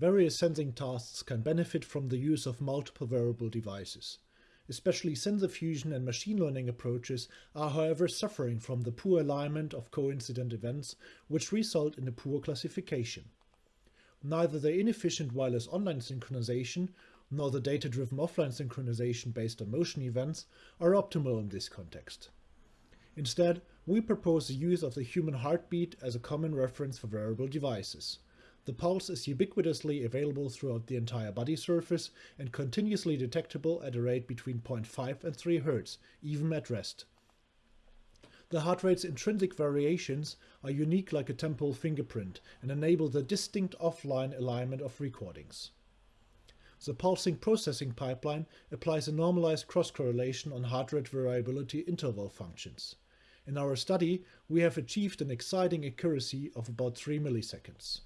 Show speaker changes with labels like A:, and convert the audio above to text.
A: various sensing tasks can benefit from the use of multiple wearable devices. Especially sensor fusion and machine learning approaches are however suffering from the poor alignment of coincident events, which result in a poor classification. Neither the inefficient wireless online synchronization nor the data-driven offline synchronization based on motion events are optimal in this context. Instead, we propose the use of the human heartbeat as a common reference for wearable devices. The pulse is ubiquitously available throughout the entire body surface and continuously detectable at a rate between 0.5 and 3 Hz, even at rest. The heart rate's intrinsic variations are unique like a temporal fingerprint and enable the distinct offline alignment of recordings. The pulsing processing pipeline applies a normalized cross-correlation on heart rate variability interval functions. In our study, we have achieved an exciting accuracy of about 3 milliseconds.